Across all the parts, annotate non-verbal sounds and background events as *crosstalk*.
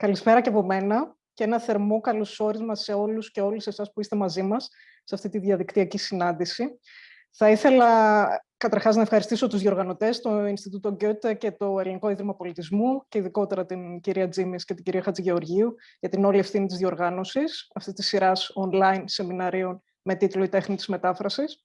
Καλησπέρα και από μένα και ένα θερμό καλωσόρισμα σε όλους και όλες εσάς που είστε μαζί μας σε αυτή τη διαδικτυακή συνάντηση. Θα ήθελα καταρχάς να ευχαριστήσω τους διοργανωτές, το Ινστιτούτο Γκέτε και το Ελληνικό Ίδρυμα Πολιτισμού και ειδικότερα την κυρία Τζίμις και την κυρία Χατζηγεωργίου για την όλη ευθύνη της διοργάνωσης αυτής της σειράς online σεμιναρίων με τίτλο «Η τέχνη της μετάφρασης».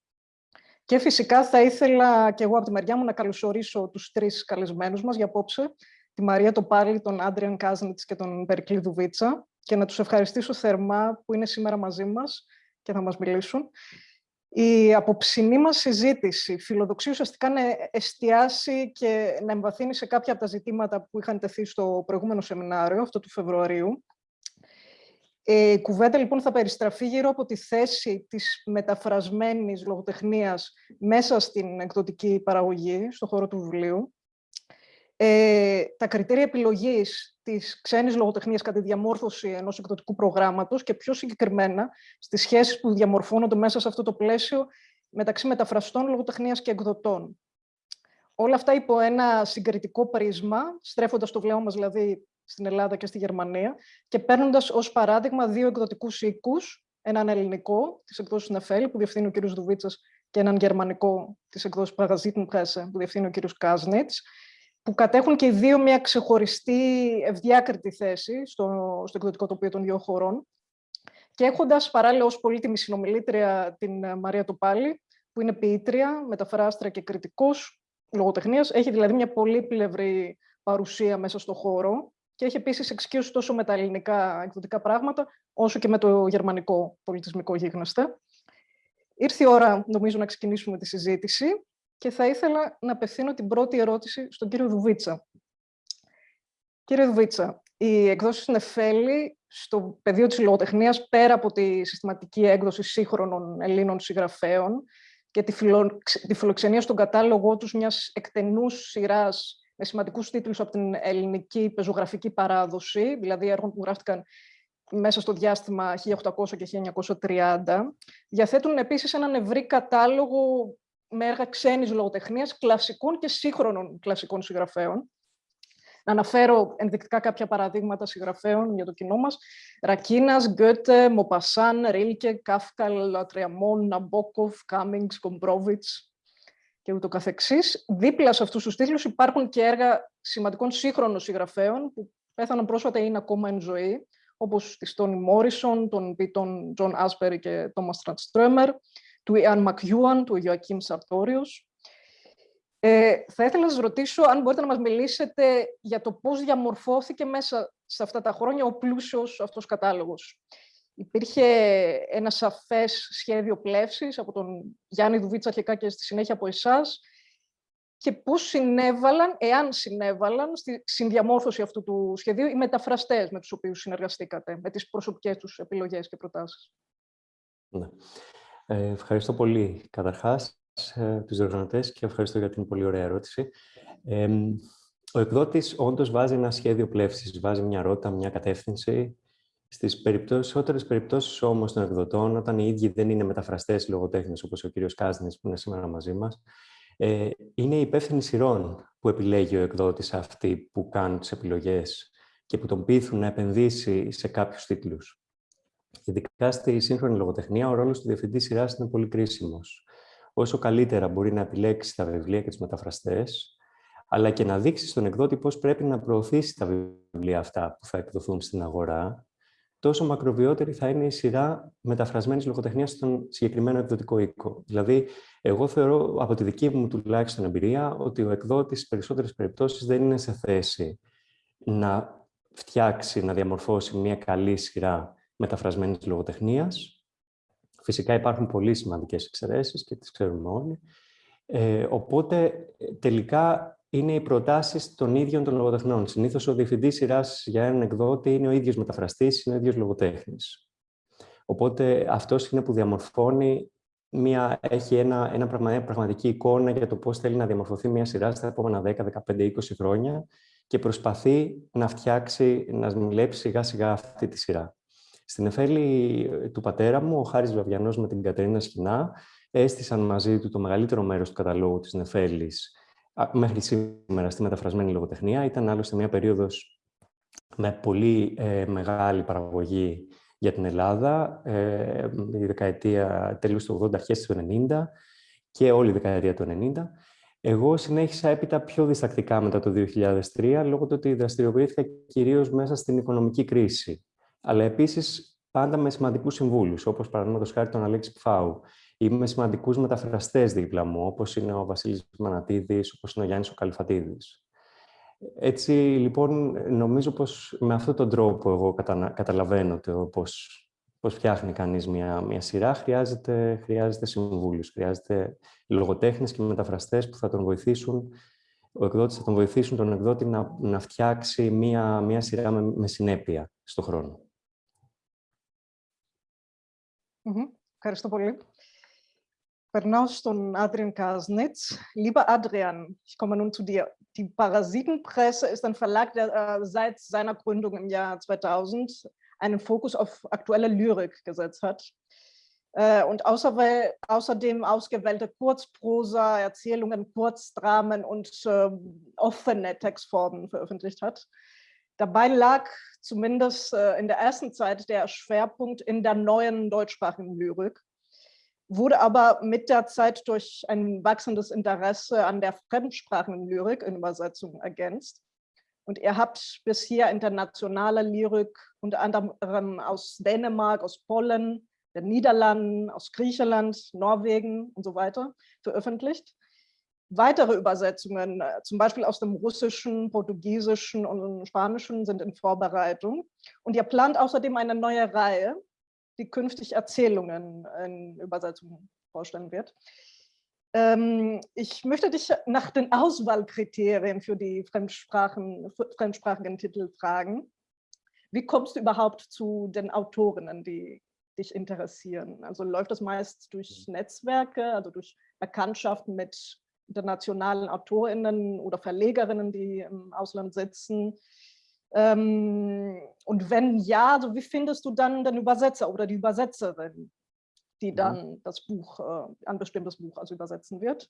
Και φυσικά θα ήθελα και εγώ από τη μεριά μου να καλωσορίσω τους τρεις καλεσμένους μας για απόψε, τη Μαρία Τοπάλη, τον Άντριαν Κάζνιτς και τον Περικλή Δουβίτσα και να τους ευχαριστήσω θερμά που είναι σήμερα μαζί μας και θα μας μιλήσουν. Η απόψινή μας συζήτηση φιλοδοξεί ουσιαστικά να εστιάσει και να εμβαθύνει σε κάποια από τα ζητήματα που είχαν τεθεί στο προηγούμενο σεμινάριο, αυτό του Φεβρουαρίου. Ε, η κουβέντα λοιπόν θα περιστραφεί γύρω από τη θέση της μεταφρασμένης λογοτεχνίας μέσα στην εκδοτική παραγωγή, στον χώρο του βιβλίου, ε, τα κριτήρια επιλογής της ξένης λογοτεχνίας κατά τη διαμόρφωση ενός εκδοτικού προγράμματος και πιο συγκεκριμένα στις σχέσεις που διαμορφώνονται μέσα σε αυτό το πλαίσιο μεταξύ μεταφραστών λογοτεχνίας και εκδοτών. Όλα αυτά υπό ένα συγκριτικό πρίσμα, στρέφοντας το βλέμμα μας δηλαδή στην Ελλάδα και στη Γερμανία και παίρνοντας ως παράδειγμα δύο εκδοτικούς οίκους, έναν ελληνικό της εκδόσης Νεφέλη που διευθύνει ο κ. Δουβίτσας και έναν γερμανικό της εκδόσης Παγαζίτν Πρέσε που διευθύνει ο κ. Κάζνιτς που κατέχουν και οι δύο μια ξεχωριστή ευδιάκριτη θέση στο, στο εκδοτικό τοπίο των δύο χωρών. Και έχοντας παράλληλα ως πολύτιμη συνομιλήτρια την ε, Μαρία Τοπάλη, που είναι ποιήτρια, μεταφράστρια και κριτικός λογοτεχνίας, έχει δηλαδή μια πολύπλευρη παρουσία μέσα στο χώρο και έχει επίσης εξοικείωση τόσο με τα ελληνικά εκδοτικά πράγματα, όσο και με το γερμανικό πολιτισμικό γίγνεσθε. Ήρθε η ώρα, νομίζω, να ξεκινήσουμε τη συζήτηση και θα ήθελα να απευθύνω την πρώτη ερώτηση στον κύριο Δουβίτσα. Κύριε Δουβίτσα, η εκδόση Νεφέλη στο πεδίο της λογοτεχνίας, πέρα από τη συστηματική έκδοση σύγχρονων Ελλήνων συγγραφέων και τη, φιλο... τη φιλοξενία στον κατάλογό τους μιας εκτενούς σειράς με σημαντικούς τίτλους από την ελληνική πεζογραφική παράδοση, δηλαδή έργων που γράφτηκαν μέσα στο διάστημα 1800 και 1930, διαθέτουν επίσης έναν ευρύ κατάλογο με έργα ξένης λογοτεχνίας, κλασικών και σύγχρονων κλασικών συγγραφέων. Να αναφέρω ενδεικτικά κάποια παραδείγματα συγγραφέων για το κοινό μας. Ρακίνας, Γκέτε, Μοπασάν, Ρίλκε, Κάφκα, Λατριαμόν, Ναμπόκοφ, Κάμινγκς, Κομπρόβιτς και ούτω καθεξής. Δίπλα σε αυτούς τους τίτλους υπάρχουν και έργα σημαντικών σύγχρονων συγγραφέων που πέθαναν πρόσφατα ή είναι ακόμα εν ζωή, όπως της Τόνι Μόρισον, των ποιητών Τζον Άσμπερι και Τόμας Τρανστρέμερ, του Ιαν Μακιούαν, του Ιωακίμ Σαρτόριος. Ε, θα ήθελα να σας ρωτήσω αν μπορείτε να μας μιλήσετε για το πώς διαμορφώθηκε μέσα σε αυτά τα χρόνια ο πλούσιος αυτός κατάλογος. Υπήρχε ένα σαφές σχέδιο πλεύσης από τον Γιάννη Δουβίτσα αρχικά και στη συνέχεια από εσάς; Και πώς συνέβαλαν, εάν συνέβαλαν, στη συνδιαμόρφωση αυτού του σχεδίου οι μεταφραστές με τους οποίους συνεργαστήκατε, με τις προσωπικές τους επιλογές και προτάσεις; Ναι. Ε, ευχαριστώ πολύ καταρχάς ε, τους διοργανωτές και ευχαριστώ για την πολύ ωραία ερώτηση. Ε, ο εκδότης όντως βάζει ένα σχέδιο πλεύσης, βάζει μια ρότα, μια κατεύθυνση. Στις περισσότερες περιπτώσεις όμως των εκδοτών, όταν οι ίδιοι δεν είναι μεταφραστές λογοτέχνες, όπως ο κύριος Κάζνης που είναι σήμερα μαζί μας, ε, είναι οι υπεύθυνοι σειρών που επιλέγει ο εκδότης αυτοί που κάνουν τις επιλογές και που τον πείθουν να επενδύσει σε κάποιους τίτλους. Ειδικά στη σύγχρονη λογοτεχνία, ο ρόλος του διευθυντή σειράς είναι πολύ κρίσιμος. Όσο καλύτερα μπορεί να επιλέξει τα βιβλία και του μεταφραστές, αλλά και να δείξει στον εκδότη πώς πρέπει να προωθήσει τα βιβλία αυτά που θα εκδοθούν στην αγορά, τόσο μακροβιότερη θα είναι η σειρά μεταφρασμένης λογοτεχνίας στον συγκεκριμένο εκδοτικό οίκο. Δηλαδή, εγώ θεωρώ από τη δική μου τουλάχιστον εμπειρία ότι ο εκδότης στι περισσότερες περιπτώσεις δεν είναι σε θέση να φτιάξει, να διαμορφώσει μια καλή σειρά μεταφρασμένης λογοτεχνίας. Φυσικά υπάρχουν πολύ σημαντικές εξαιρέσεις και τις ξέρουμε όλοι. Ε, οπότε, τελικά, είναι οι προτάσεις των ίδιων των λογοτεχνών. Συνήθως, ο διευθυντής σειράς για έναν εκδότη είναι ο ίδιος μεταφραστής, είναι ο ίδιος λογοτέχνης. Οπότε, αυτός είναι που διαμορφώνει, μια, έχει ένα, ένα πραγματική εικόνα για το πώς θέλει να διαμορφωθεί μια σειρά στα επόμενα 10, 15, 20 χρόνια και προσπαθεί να φτιάξει, να μιλέψει σιγά σιγά αυτή τη σειρά. Στην εφέλη ε, του πατέρα μου, ο Χάρης Βαβιανός με την Κατερίνα Σχοινά, έστησαν μαζί του το μεγαλύτερο μέρος του καταλόγου της Νεφέλης μέχρι σήμερα στη μεταφρασμένη λογοτεχνία. Ήταν άλλωστε μια περίοδος με πολύ ε, μεγάλη παραγωγή για την Ελλάδα, ε, η δεκαετία τέλους του 80, αρχές του 90 και όλη η δεκαετία του 90. Εγώ συνέχισα έπειτα πιο διστακτικά μετά το 2003, λόγω του ότι δραστηριοποιήθηκα κυρίως μέσα στην οικονομική κρίση. Αλλά επίσης πάντα με σημαντικούς συμβούλους, όπως παραδείγματος χάρη τον Αλέξη Πφάου, ή με σημαντικούς μεταφραστές δίπλα μου, όπως είναι ο Βασίλης Μανατίδης, όπως είναι ο Γιάννης ο Καλυφατίδης. Έτσι, λοιπόν, νομίζω πως με αυτόν τον τρόπο εγώ καταλαβαίνω το πώς, πώς φτιάχνει κανείς μια, μια σειρά. Χρειάζεται, χρειάζεται συμβούλους, χρειάζεται λογοτέχνες και μεταφραστές που θα τον βοηθήσουν, ο εκδότης θα τον βοηθήσουν τον εκδότη να, να φτιάξει μια, μια σειρά με, με συνέπεια στο χρόνο. Ευχαριστώ πολύ. Pernaus στον Adrian Kasnitz. Lieber Adrian, ich komme nun zu dir. Die Parasitenpresse ist ein Verlag, der äh, seit seiner Gründung im Jahr 2000 einen Fokus auf aktuelle Lyrik gesetzt hat. Äh, und außer, außerdem ausgewählte Kurzprosa, Erzählungen, Kurzdramen und äh, offene Textformen veröffentlicht hat. Dabei lag zumindest äh, in der ersten Zeit der Schwerpunkt in der neuen deutschsprachigen Lyrik wurde aber mit der Zeit durch ein wachsendes Interesse an der fremdsprachigen Lyrik in Übersetzung ergänzt. Und ihr habt bisher internationale Lyrik unter anderem aus Dänemark, aus Polen, den Niederlanden, aus Griechenland, Norwegen und so weiter veröffentlicht. Weitere Übersetzungen, äh, zum Beispiel aus dem Russischen, Portugiesischen und Spanischen, sind in Vorbereitung. Und ihr plant außerdem eine neue Reihe, die künftig Erzählungen in Übersetzung vorstellen wird. Ähm, ich möchte dich nach den Auswahlkriterien für die Fremdsprachen, fremdsprachigen Titel fragen. Wie kommst du überhaupt zu den Autorinnen, die dich interessieren? Also läuft das meist durch mhm. Netzwerke, also durch Bekanntschaften mit internationalen Autorinnen oder Verlegerinnen, die im Ausland sitzen? Ähm, und wenn ja, so wie findest du dann den Übersetzer oder die Übersetzerin, die mhm. dann das Buch, äh, ein bestimmtes Buch also übersetzen wird?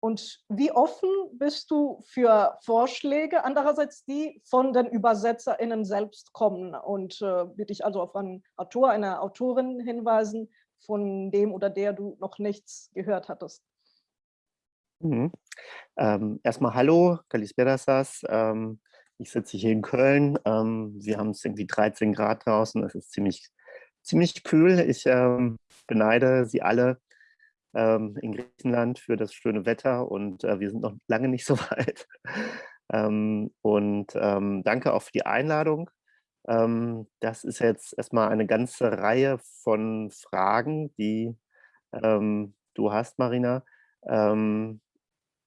Und wie offen bist du für Vorschläge, andererseits die von den ÜbersetzerInnen selbst kommen und äh, würde ich also auf einen Autor, eine Autorin hinweisen, von dem oder der du noch nichts gehört hattest? Mhm. Ähm, erstmal hallo, Kalisperasas. Ähm, ich sitze hier in Köln. Ähm, wir haben es irgendwie 13 Grad draußen. Es ist ziemlich, ziemlich kühl. Ich ähm, beneide Sie alle ähm, in Griechenland für das schöne Wetter und äh, wir sind noch lange nicht so *laughs* weit. Ähm, und ähm, danke auch für die Einladung. Ähm, das ist jetzt erstmal eine ganze Reihe von Fragen, die du hast, Marina.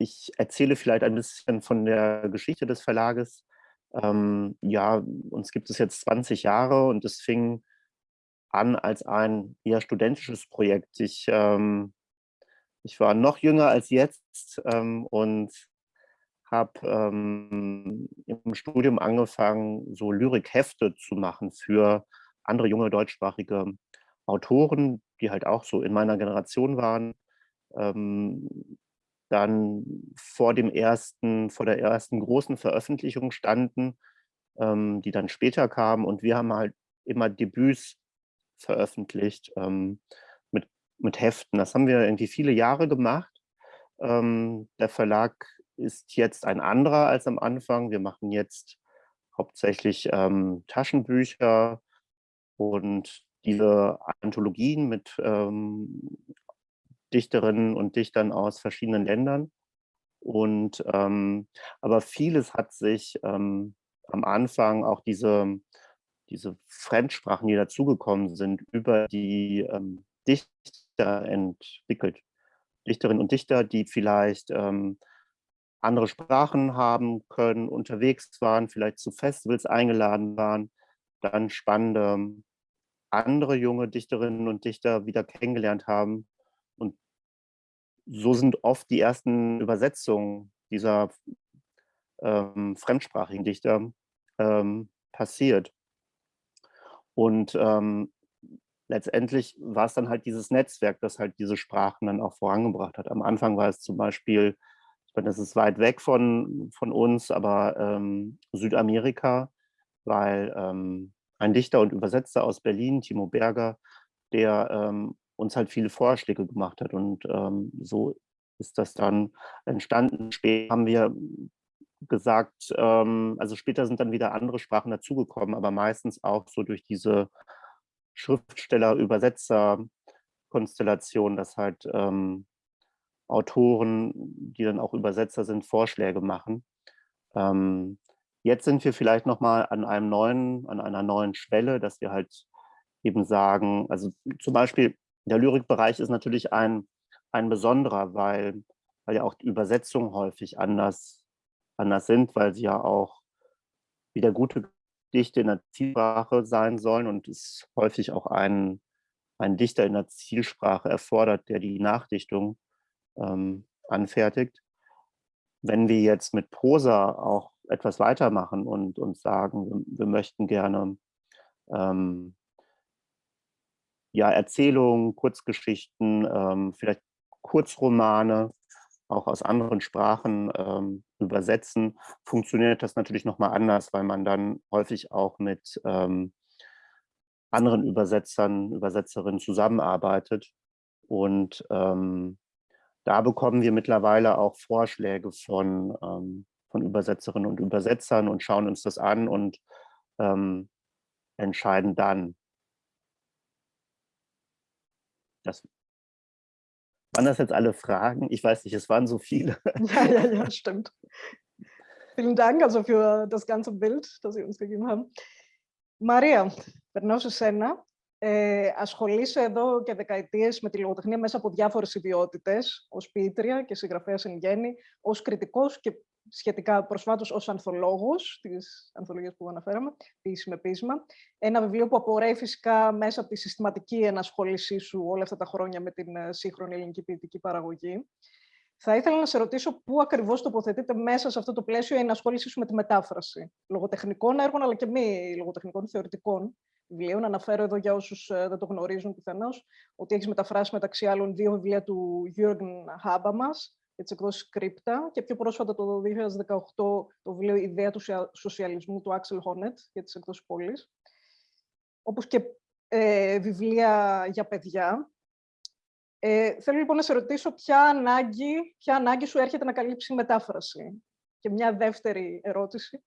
Ich erzähle vielleicht ein bisschen von der Geschichte des Verlages ähm, ja, uns gibt es jetzt 20 Jahre und es fing an als ein eher studentisches Projekt. Ich, ähm, ich war noch jünger als jetzt ähm, und habe ähm, im Studium angefangen, so Lyrikhefte zu machen für andere junge deutschsprachige Autoren, die halt auch so in meiner Generation waren. Dann vor dem ersten, vor der ersten großen Veröffentlichung standen, ähm, die dann später kamen. Und wir haben halt immer Debüts veröffentlicht ähm, mit, mit Heften. Das haben wir irgendwie viele Jahre gemacht. Ähm, der Verlag ist jetzt ein anderer als am Anfang. Wir machen jetzt hauptsächlich ähm, Taschenbücher und diese Anthologien mit ähm, Dichterinnen und Dichtern aus verschiedenen Ländern. Und ähm, aber vieles hat sich ähm, am Anfang auch diese, diese Fremdsprachen, die dazugekommen sind, über die ähm, Dichter entwickelt. Dichterinnen und Dichter, die vielleicht ähm, andere Sprachen haben können, unterwegs waren, vielleicht zu Festivals eingeladen waren, dann spannende andere junge Dichterinnen und Dichter wieder kennengelernt haben so sind oft die ersten Übersetzungen dieser ähm, fremdsprachigen Dichter ähm, passiert. Und ähm, letztendlich war es dann halt dieses Netzwerk, das halt diese Sprachen dann auch vorangebracht hat. Am Anfang war es zum Beispiel, ich meine, das ist weit weg von, von uns, aber ähm, Südamerika, weil ähm, ein Dichter und Übersetzer aus Berlin, Timo Berger, der ähm, uns halt viele Vorschläge gemacht hat. Und ähm, so ist das dann entstanden. Später haben wir gesagt, ähm, also später sind dann wieder andere Sprachen dazugekommen, aber meistens auch so durch diese Schriftsteller-Übersetzer-Konstellation, dass halt ähm, Autoren, die dann auch Übersetzer sind, Vorschläge machen. Ähm, jetzt sind wir vielleicht nochmal an einem neuen, an einer neuen Schwelle, dass wir halt eben sagen, also zum Beispiel der Lyrikbereich ist natürlich ein, ein besonderer, weil, weil ja auch die Übersetzungen häufig anders, anders sind, weil sie ja auch wieder gute Dichte in der Zielsprache sein sollen und es häufig auch einen, einen Dichter in der Zielsprache erfordert, der die Nachdichtung ähm, anfertigt. Wenn wir jetzt mit Prosa auch etwas weitermachen und, und sagen, wir, möchten gerne ähm, ja, Erzählungen, Kurzgeschichten, ähm, vielleicht Kurzromane, auch aus anderen Sprachen ähm, übersetzen, funktioniert das natürlich nochmal anders, weil man dann häufig auch mit ähm, anderen Übersetzern, Übersetzerinnen zusammenarbeitet. Und ähm, da bekommen wir mittlerweile auch Vorschläge von, ähm, von Übersetzerinnen und Übersetzern und schauen uns das an und ähm, entscheiden dann. Das waren das jetzt alle Fragen? Ich weiß nicht, es waren so viele. *laughs* Ja, ja, ja, stimmt. Vielen Dank also für das ganze Bild, das Sie uns gegeben haben. Maria, per nostra scena Ε, ασχολείσαι εδώ και δεκαετίες με τη λογοτεχνία μέσα από διάφορες ιδιότητες, ως ποιήτρια και συγγραφέας εν γέννη, ως κριτικός και σχετικά προσφάτως ως ανθολόγος, της ανθολογίας που αναφέραμε, ποιήση με πείσμα. Ένα βιβλίο που απορρέει φυσικά μέσα από τη συστηματική ενασχόλησή σου όλα αυτά τα χρόνια με την ε, σύγχρονη ελληνική ποιητική παραγωγή. Θα ήθελα να σε ρωτήσω πού ακριβώς τοποθετείται μέσα σε αυτό το πλαίσιο η ενασχόλησή σου με τη μετάφραση λογοτεχνικών έργων, αλλά και μη λογοτεχνικών θεωρητικών βιβλίων. Αναφέρω εδώ για όσους ε, δεν το γνωρίζουν πιθανώς ότι έχεις μεταφράσει μεταξύ άλλων δύο βιβλία του Jürgen Habermas για τις εκδόσεις Κρύπτα και πιο πρόσφατα το 2018 το βιβλίο Ιδέα του Σοσιαλισμού του Axel Honneth για τις εκδόσεις Πόλης. Όπως και ε, βιβλία για παιδιά. Ε, θέλω λοιπόν να σε ρωτήσω ποια ανάγκη, ποια ανάγκη σου έρχεται να καλύψει η μετάφραση. Και μια δεύτερη ερώτηση.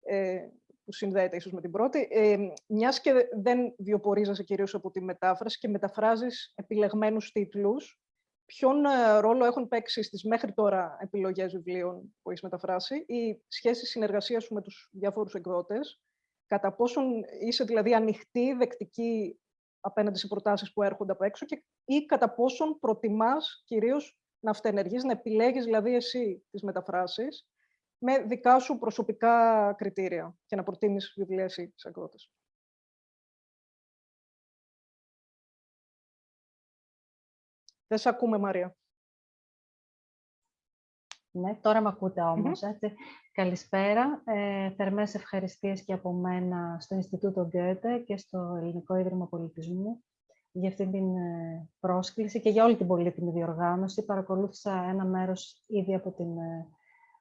Ε, που συνδέεται ίσως με την πρώτη, ε, μιας και δεν βιοπορίζεσαι κυρίως από τη μετάφραση και μεταφράζεις επιλεγμένους τίτλους, ποιον ε, ρόλο έχουν παίξει στις μέχρι τώρα επιλογές βιβλίων που έχεις μεταφράσει ή σχέση συνεργασίας σου με τους διάφορους εκδότες, κατά πόσον είσαι δηλαδή ανοιχτή, δεκτική απέναντι σε προτάσεις που έρχονται από έξω και, ή κατά πόσον προτιμάς κυρίως να αυτενεργείς, να επιλέγεις δηλαδή εσύ τις μεταφράσεις με δικά σου προσωπικά κριτήρια και να προτείνεις βιβλία εσύ σε εκδότες. Δεν σε ακούμε, Μαρία. Ναι, τώρα με ακούτε όμως. έτσι. Καλησπέρα. Ε, θερμές ευχαριστίες και από μένα στο Ινστιτούτο Γκέτε και στο Ελληνικό Ίδρυμα Πολιτισμού για αυτή την ε, πρόσκληση και για όλη την πολύτιμη διοργάνωση. Παρακολούθησα ένα μέρος ήδη από την ε,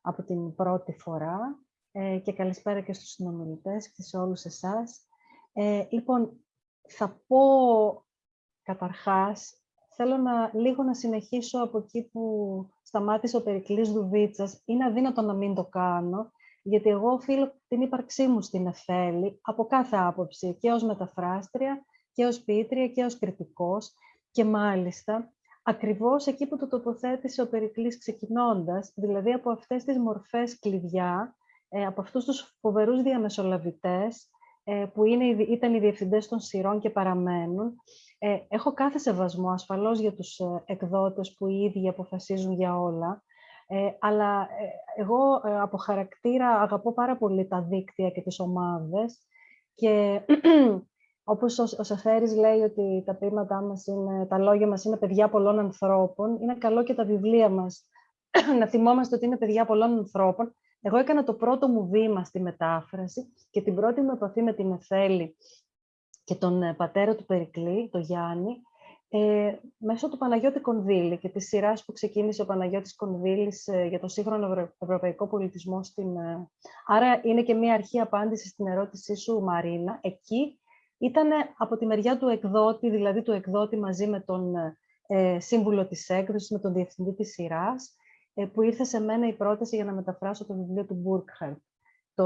από την πρώτη φορά ε, και καλησπέρα και στους συνομιλητές και σε όλους εσάς. Ε, λοιπόν, θα πω καταρχάς, θέλω να, λίγο να συνεχίσω από εκεί που σταμάτησε ο Περικλής Δουβίτσας. Είναι αδύνατο να μην το κάνω, γιατί εγώ οφείλω την ύπαρξή μου στην Εφέλη, από κάθε άποψη, και ως μεταφράστρια, και ως ποιήτρια, και ως κριτικός. Και μάλιστα, ακριβώς εκεί που το τοποθέτησε ο Περικλής ξεκινώντας, δηλαδή από αυτές τις μορφές κλειδιά, ε, από αυτούς τους φοβερούς διαμεσολαβητές, ε, που είναι, ήταν οι διευθυντές των σειρών και παραμένουν. Ε, έχω κάθε σεβασμό ασφαλώς για τους εκδότες που οι ίδιοι αποφασίζουν για όλα, αλλά εγώ από χαρακτήρα αγαπώ πάρα πολύ τα δίκτυα και τις ομάδες και *clears throat* όπως ο, ο Σεφέρης λέει ότι τα ποίηματά μας είναι, τα λόγια μας είναι παιδιά πολλών ανθρώπων, είναι καλό και τα βιβλία μας *clears throat* να θυμόμαστε ότι είναι παιδιά πολλών ανθρώπων. Εγώ έκανα το πρώτο μου βήμα στη μετάφραση και την πρώτη μου επαφή με την Εφέλη και τον ε, πατέρα του Περικλή, τον Γιάννη, ε, μέσω του Παναγιώτη Κονδύλη και της σειράς που ξεκίνησε ο Παναγιώτης Κονδύλης ε, για το σύγχρονο ευρωπαϊκό πολιτισμό. Στην, ε, άρα είναι και μία αρχή απάντησης στην ερώτησή σου, Μαρίνα. Εκεί ήταν από τη μεριά του εκδότη, δηλαδή του εκδότη μαζί με τον ε, σύμβουλο της έκδοσης, με τον διευθυντή της σειράς, ε, που ήρθε σε μένα η πρόταση για να μεταφράσω το βιβλίο του Μπούρκχαρτ, το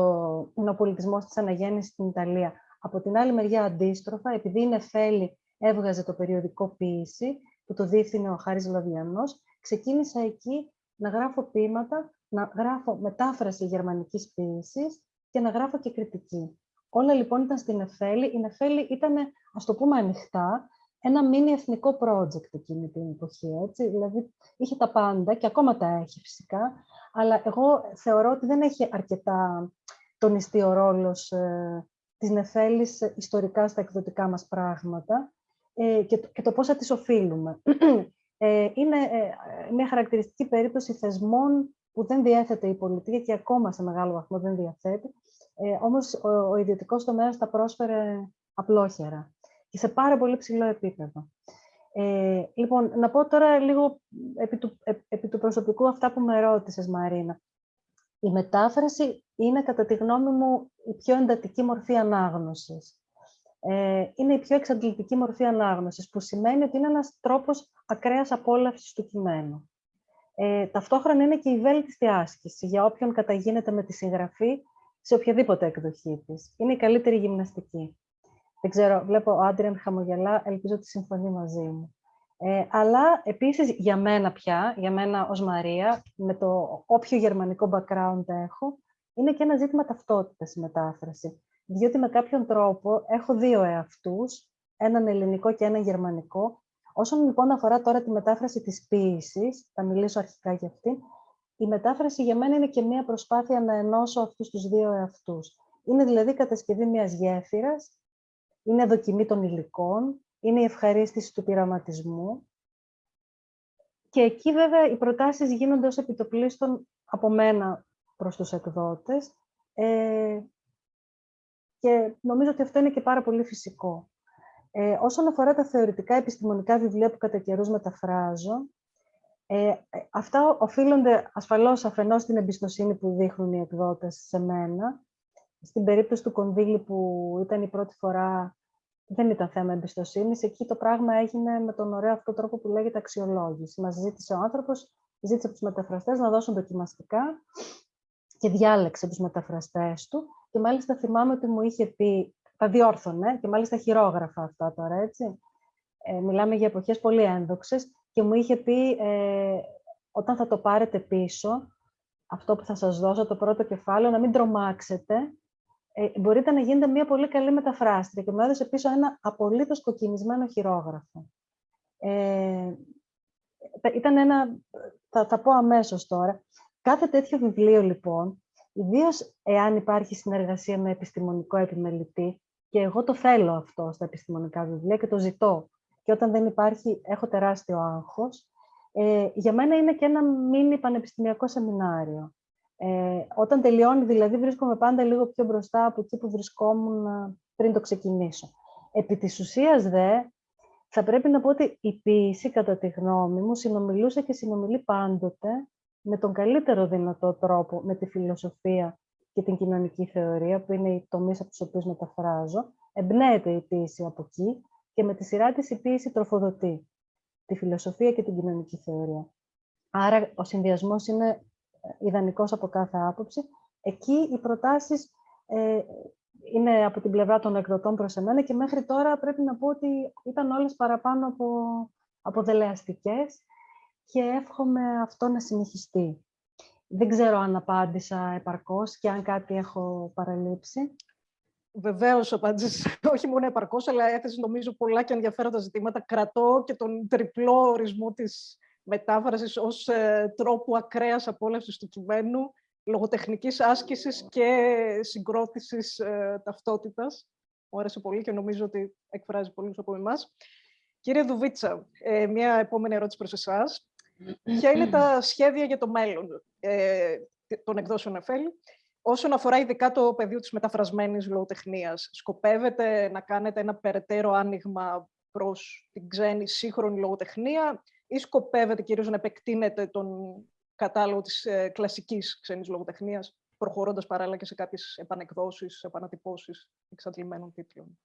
«Είναι ο πολιτισμός της αναγέννησης στην Ιταλία». Από την άλλη μεριά, αντίστροφα, επειδή είναι Νεφέλη έβγαζε το περιοδικό «Ποίηση», που το διεύθυνε ο Χάρης Λαδιανός, ξεκίνησα εκεί να γράφω ποίηματα, να γράφω μετάφραση γερμανικής ποίησης και να γράφω και κριτική. Όλα λοιπόν ήταν στην Εφέλη. Η Εφέλη ήταν, ας το πούμε ανοιχτά, ένα μίνι εθνικό project εκείνη την εποχή. Έτσι. Δηλαδή, είχε τα πάντα και ακόμα τα έχει φυσικά, αλλά εγώ θεωρώ ότι δεν έχει αρκετά τονιστεί ο ρόλος ε, της Νεφέλης ιστορικά στα εκδοτικά μας πράγματα ε, και, το, και το πώς θα τις οφείλουμε. *clears throat* Ε, είναι ε, μια χαρακτηριστική περίπτωση θεσμών που δεν διέθετε η πολιτεία και ακόμα σε μεγάλο βαθμό δεν διαθέτει. Ε, όμως ο, ο ιδιωτικός τομέας τα πρόσφερε απλόχερα και σε πάρα πολύ ψηλό επίπεδο. Ε, λοιπόν, να πω τώρα λίγο επί του, επί του προσωπικού αυτά που με ρώτησες, Μαρίνα. Η μετάφραση είναι, κατά τη γνώμη μου, η πιο εντατική μορφή ανάγνωσης. Ε, είναι η πιο εξαντλητική μορφή ανάγνωσης, που σημαίνει ότι είναι ένας τρόπος ακραίας απόλαυσης του κειμένου. Ε, ταυτόχρονα είναι και η βέλτιστη άσκηση για όποιον καταγίνεται με τη συγγραφή σε οποιαδήποτε εκδοχή της. Είναι η καλύτερη γυμναστική. Δεν ξέρω, βλέπω ο Άντριαν χαμογελά, ελπίζω ότι συμφωνεί μαζί μου. Ε, αλλά επίσης για μένα πια, για μένα ως Μαρία, με το όποιο γερμανικό background έχω, είναι και ένα ζήτημα ταυτότητας η μετάφραση. Διότι με κάποιον τρόπο έχω δύο εαυτούς, έναν ελληνικό και έναν γερμανικό. Όσον λοιπόν αφορά τώρα τη μετάφραση της ποίησης, θα μιλήσω αρχικά για αυτή, η μετάφραση για μένα είναι και μια προσπάθεια να ενώσω αυτούς τους δύο εαυτούς. Είναι δηλαδή κατασκευή μιας γέφυρας είναι δοκιμή των υλικών, είναι η ευχαρίστηση του πειραματισμού. Και εκεί βέβαια οι προτάσεις γίνονται ως επιτοπλίστων από μένα προς τους εκδότες ε, και νομίζω ότι αυτό είναι και πάρα πολύ φυσικό. Ε, όσον αφορά τα θεωρητικά επιστημονικά βιβλία που κατά καιρούς μεταφράζω, ε, αυτά οφείλονται ασφαλώς αφενός στην εμπιστοσύνη που δείχνουν οι εκδότες σε μένα, στην περίπτωση του Κονδύλη που ήταν η πρώτη φορά, δεν ήταν θέμα εμπιστοσύνης. Εκεί το πράγμα έγινε με τον ωραίο αυτό τρόπο που λέγεται αξιολόγηση. Μας ζήτησε ο άνθρωπος, ζήτησε από τους μεταφραστές να δώσουν δοκιμαστικά και διάλεξε τους μεταφραστές του. Και μάλιστα θυμάμαι ότι μου είχε πει, τα διόρθωνε, και μάλιστα χειρόγραφα αυτά τώρα, έτσι. Ε, μιλάμε για εποχές πολύ ένδοξες και μου είχε πει ε, όταν θα το πάρετε πίσω, αυτό που θα σας δώσω, το πρώτο κεφάλαιο, να μην τρομάξετε, ε, μπορείτε να γίνετε μια πολύ καλή μεταφράστρια και μου έδωσε πίσω ένα απολύτως κοκκινισμένο χειρόγραφο. Ε, ήταν ένα, θα τα πω αμέσως τώρα, κάθε τέτοιο βιβλίο λοιπόν, ιδίως εάν υπάρχει συνεργασία με επιστημονικό επιμελητή, και εγώ το θέλω αυτό στα επιστημονικά βιβλία και το ζητώ, και όταν δεν υπάρχει έχω τεράστιο άγχος, ε, για μένα είναι και ένα μίνι πανεπιστημιακό σεμινάριο. Ε, όταν τελειώνει, δηλαδή, βρίσκομαι πάντα λίγο πιο μπροστά από εκεί που βρισκόμουν ε, πριν το ξεκινήσω. Επί της ουσίας, δε, θα πρέπει να πω ότι η ποίηση, κατά τη γνώμη μου, συνομιλούσε και συνομιλεί πάντοτε με τον καλύτερο δυνατό τρόπο με τη φιλοσοφία και την κοινωνική θεωρία, που είναι οι τομείς από τους οποίους μεταφράζω. Εμπνέεται η ποίηση από εκεί και με τη σειρά της η ποίηση τροφοδοτεί τη φιλοσοφία και την κοινωνική θεωρία. Άρα ο συνδυασμός είναι ιδανικός από κάθε άποψη. Εκεί οι προτάσεις ε, είναι από την πλευρά των εκδοτών προς εμένα και μέχρι τώρα πρέπει να πω ότι ήταν όλες παραπάνω από, από δελεαστικές και εύχομαι αυτό να συνεχιστεί. Δεν ξέρω αν απάντησα επαρκώς και αν κάτι έχω παραλείψει. Βεβαίως απάντησες *laughs* όχι μόνο επαρκώς, αλλά έθεσε νομίζω πολλά και ενδιαφέροντα ζητήματα. Κρατώ και τον τριπλό ορισμό της μετάφρασης ως ε, τρόπου ακραίας απόλαυσης του κειμένου, λογοτεχνικής άσκησης και συγκρότησης ε, ταυτότητας. Μου άρεσε πολύ και νομίζω ότι εκφράζει πολλούς από εμάς. Κύριε Δουβίτσα, ε, μια επόμενη ερώτηση προς εσάς. Ποια είναι τα *clears throat* σχέδια για το μέλλον ε, των εκδόσεων Εφέλη, όσον αφορά ειδικά το πεδίο της μεταφρασμένης λογοτεχνίας; Σκοπεύετε να κάνετε ένα περαιτέρω άνοιγμα προς την ξένη σύγχρονη λογοτεχνία ή σκοπεύετε κυρίως να επεκτείνετε τον κατάλογο της ε, κλασικής ξένης λογοτεχνίας, προχωρώντας παράλληλα και σε κάποιες επανεκδόσεις, επανατυπώσεις εξαντλημένων τίτλων;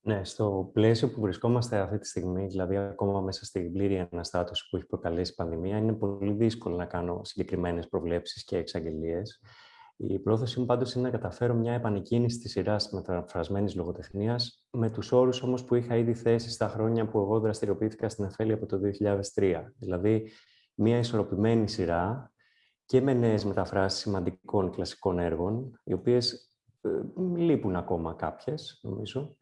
Ναι, στο πλαίσιο που βρισκόμαστε αυτή τη στιγμή, δηλαδή ακόμα μέσα στην πλήρη αναστάτωση που έχει προκαλέσει η πανδημία, είναι πολύ δύσκολο να κάνω συγκεκριμένες προβλέψεις και εξαγγελίες. Η πρόθεση μου πάντως είναι να καταφέρω μια επανεκκίνηση της σειράς μεταφρασμένης λογοτεχνίας, με τους όρους όμως που είχα ήδη θέσει στα χρόνια που εγώ δραστηριοποιήθηκα στην Εφέλη από το 2003. Δηλαδή, μια ισορροπημένη σειρά και με νέες μεταφράσεις σημαντικών κλασικών έργων, οι οποίες ε, λείπουν ακόμα κάποιες, νομίζω,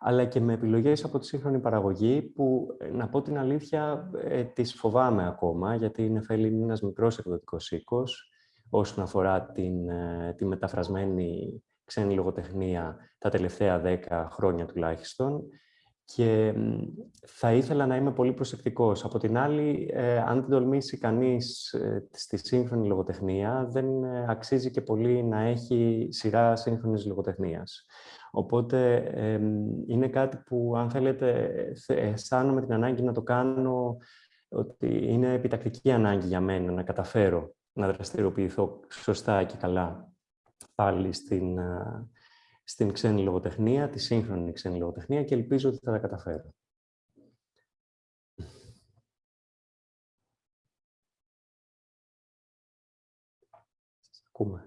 αλλά και με επιλογές από τη σύγχρονη παραγωγή που, ε, να πω την αλήθεια, ε, τις φοβάμαι ακόμα, γιατί η Νεφέλη είναι ένας μικρός εκδοτικός οίκος, όσον αφορά την, ε, τη μεταφρασμένη ξένη λογοτεχνία τα τελευταία δέκα χρόνια τουλάχιστον και θα ήθελα να είμαι πολύ προσεκτικός. Από την άλλη, ε, αν δεν τολμήσει κανείς ε, στη σύγχρονη λογοτεχνία, δεν ε, αξίζει και πολύ να έχει σειρά σύγχρονης λογοτεχνίας. Οπότε είναι κάτι που, αν θέλετε, αισθάνομαι την ανάγκη να το κάνω, ότι είναι επιτακτική ανάγκη για μένα να καταφέρω να δραστηριοποιηθώ σωστά και καλά πάλι στην, στην ξένη λογοτεχνία, τη σύγχρονη ξένη λογοτεχνία και ελπίζω ότι θα τα καταφέρω. Ακούμε.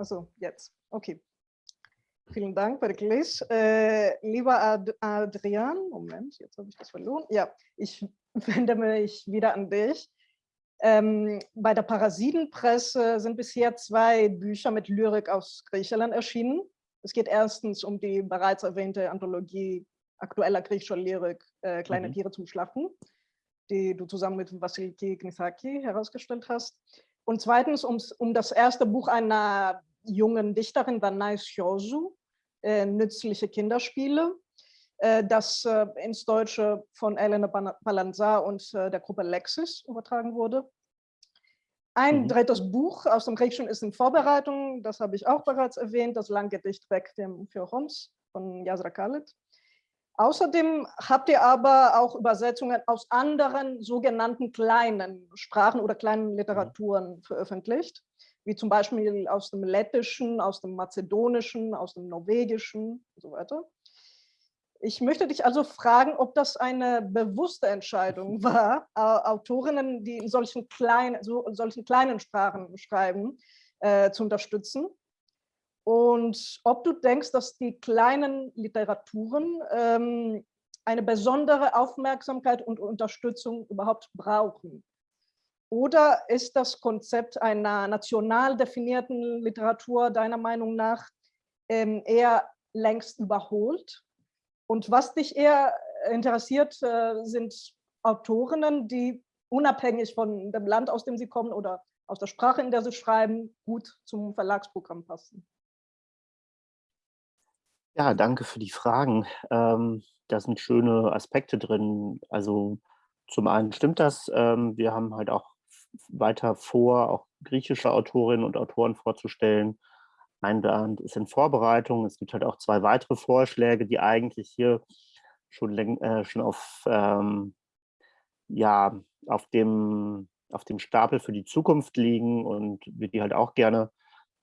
Also, jetzt. Okay. Vielen Dank, Perikles. Äh, lieber Ad Adrian, Moment, jetzt habe ich das verloren. Ja, ich *laughs* wende mich wieder an dich. Ähm, bei der Parasitenpresse sind bisher zwei Bücher mit Lyrik aus Griechenland erschienen. Es geht erstens um die bereits erwähnte Anthologie aktueller griechischer Lyrik äh, Kleine mhm. Tiere zum Schlachten, die du zusammen mit Vasiliki Gnithaki herausgestellt hast. Und zweitens ums, um das erste Buch einer jungen Dichterin, Danais Chosu, äh, Nützliche Kinderspiele, das äh, ins Deutsche von Elena Balanzar und äh, der Gruppe Lexis übertragen wurde. Ein mhm. drittes Buch aus dem Griechischen ist in Vorbereitung, das habe ich auch bereits erwähnt, das Langgedicht Requiem für Homs von Yazra Khaled. Außerdem habt ihr aber auch Übersetzungen aus anderen sogenannten kleinen Sprachen oder kleinen Literaturen mhm. veröffentlicht, wie zum Beispiel aus dem Lettischen, aus dem Mazedonischen, aus dem Norwegischen und so weiter. Ich möchte dich also fragen, ob das eine bewusste Entscheidung *laughs* war, Autorinnen, die in solchen, klein, so, in solchen kleinen Sprachen schreiben, äh, zu unterstützen. Und ob du denkst, dass die kleinen Literaturen ähm, eine besondere Aufmerksamkeit und Unterstützung überhaupt brauchen. Oder ist das Konzept einer national definierten Literatur deiner Meinung nach ähm, eher längst überholt und was dich eher interessiert, äh, sind Autorinnen, die unabhängig von dem Land, aus dem sie kommen oder aus der Sprache, in der sie schreiben, gut zum Verlagsprogramm passen. Ja, danke für die Fragen. Ähm, da sind schöne Aspekte drin. Also zum einen stimmt das. Ähm, wir haben halt auch weiter vor, auch griechische Autorinnen und Autoren vorzustellen. Ein Band ist in Vorbereitung. Es gibt halt auch zwei weitere Vorschläge, die eigentlich hier schon, äh, schon auf, ähm, ja, auf, dem, auf dem Stapel für die Zukunft liegen und wir die halt auch gerne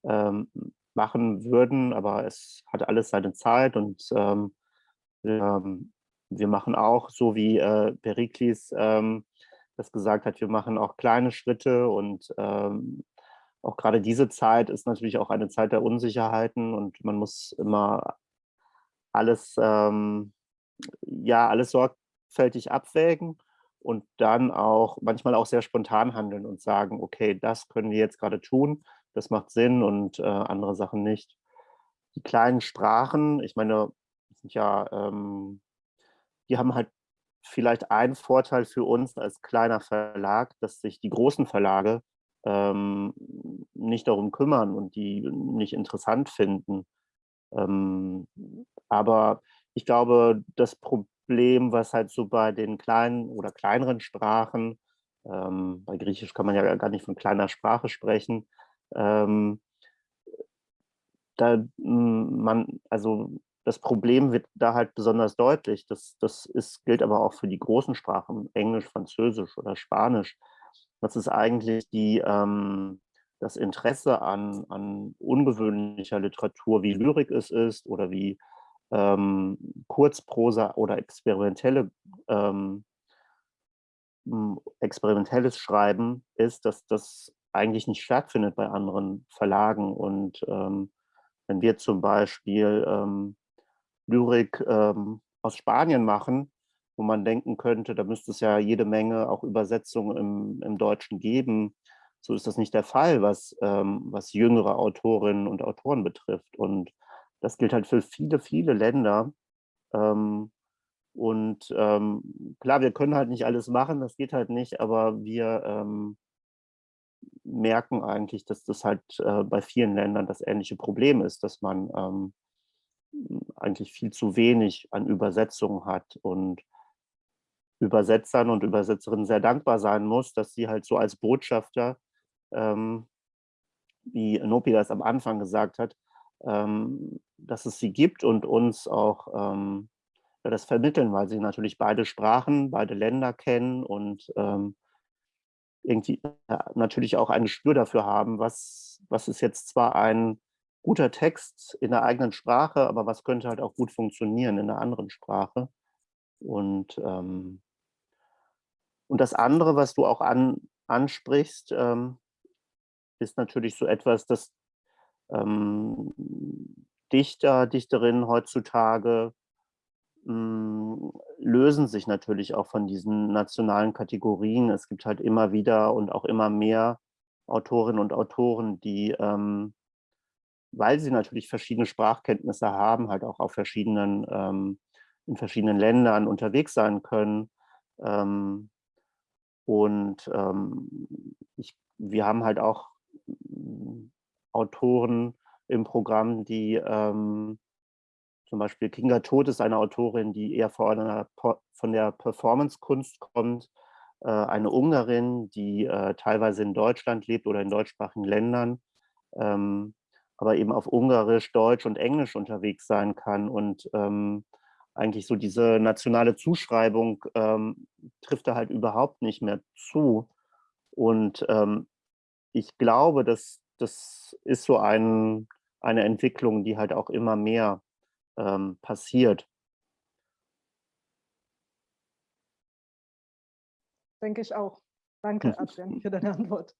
ähm, machen würden, aber es hat alles seine Zeit und ähm, ähm, wir machen auch, so wie äh, Perikles ähm, das gesagt hat, wir machen auch kleine Schritte und ähm, auch gerade diese Zeit ist natürlich auch eine Zeit der Unsicherheiten und man muss immer alles, ähm, ja, alles sorgfältig abwägen und dann auch manchmal auch sehr spontan handeln und sagen, okay, das können wir jetzt gerade tun, das macht Sinn und äh, andere Sachen nicht. Die kleinen Sprachen, ich meine, sind ja, ähm, die haben halt vielleicht einen Vorteil für uns als kleiner Verlag, dass sich die großen Verlage ähm, nicht darum kümmern und die nicht interessant finden. Ähm, aber ich glaube, das Problem, was halt so bei den kleinen oder kleineren Sprachen, ähm, bei Griechisch kann man ja gar nicht von kleiner Sprache sprechen, ähm, da hm, man, also das Problem wird da halt besonders deutlich. Das, das ist, gilt aber auch für die großen Sprachen, Englisch, Französisch oder Spanisch. Das ist eigentlich die, ähm, das Interesse an, an ungewöhnlicher Literatur, wie Lyrik es ist oder wie ähm, Kurzprosa oder experimentelle, ähm, experimentelles Schreiben ist, dass das eigentlich nicht stattfindet bei anderen Verlagen. Und ähm, wenn wir zum Beispiel ähm, Lyrik ähm, aus Spanien machen, wo man denken könnte, da müsste es ja jede Menge auch Übersetzungen im, im Deutschen geben. So ist das nicht der Fall, was, ähm, was jüngere Autorinnen und Autoren betrifft. Und das gilt halt für viele, viele Länder. Ähm, und ähm, klar, wir können halt nicht alles machen, das geht halt nicht, aber wir ähm, merken eigentlich, dass das halt äh, bei vielen Ländern das ähnliche Problem ist, dass man ähm, eigentlich viel zu wenig an Übersetzungen hat und Übersetzern und Übersetzerinnen sehr dankbar sein muss, dass sie halt so als Botschafter, ähm, wie Nopi das am Anfang gesagt hat, ähm, dass es sie gibt und uns auch ähm, das vermitteln, weil sie natürlich beide Sprachen, beide Länder kennen und ähm, irgendwie natürlich auch ein Gespür dafür haben, was, was ist jetzt zwar ein guter Text in der eigenen Sprache, aber was könnte halt auch gut funktionieren in einer anderen Sprache. Und, ähm, und das andere, was du auch an, ansprichst, ähm, ist natürlich so etwas, dass ähm, Dichter, Dichterinnen heutzutage mh, hm, lösen sich natürlich auch von diesen nationalen Kategorien. Es gibt halt immer wieder und auch immer mehr Autorinnen und Autoren, die ähm, weil sie natürlich verschiedene Sprachkenntnisse haben, halt auch auf verschiedenen, ähm, in verschiedenen Ländern unterwegs sein können. Ähm, und ähm, ich, wir haben halt auch hm, Autoren im Programm, die ähm, zum Beispiel Kinga Todt ist eine Autorin, die eher von, einer, von der Performance-Kunst kommt, äh, eine Ungarin, die äh, teilweise in Deutschland lebt oder in deutschsprachigen Ländern, ähm, aber eben auf Ungarisch, Deutsch und Englisch unterwegs sein kann. Und ähm, eigentlich so diese nationale Zuschreibung ähm, trifft da halt überhaupt nicht mehr zu. Und ähm, ich glaube, dass das ist so ein, eine Entwicklung, die halt auch immer mehr ähm, passiert. Denke ich auch. Danke, *laughs* Adrian, für deine Antwort.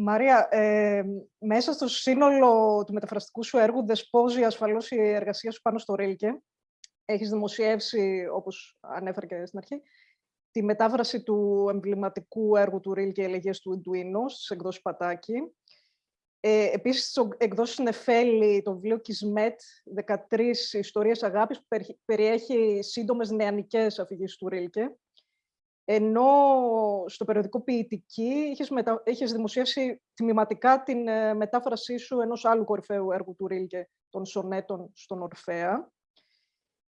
Μαρία, ε, μέσα στο σύνολο του μεταφραστικού σου έργου δεσπόζει ασφαλώς η εργασία σου πάνω στο Ρίλκε. Έχεις δημοσιεύσει, όπως ανέφερα και στην αρχή, τη μετάφραση του εμβληματικού έργου του Ρίλκε «Ελεγές του Ιντουίνου» στις εκδόσεις Πατάκη. Ε, επίσης, στο εκδόσεις Νεφέλη, το βιβλίο «Κισμέτ», 13 ιστορίες αγάπης, που περιέχει σύντομες νεανικές αφηγήσεις του Ρίλκε. Ενώ στο περιοδικό ποιητική είχες, μετα... είχες δημοσιεύσει τμηματικά την ε, μετάφρασή σου ενός άλλου κορυφαίου έργου του Ρίλκε, των σονέτων στον Ορφέα.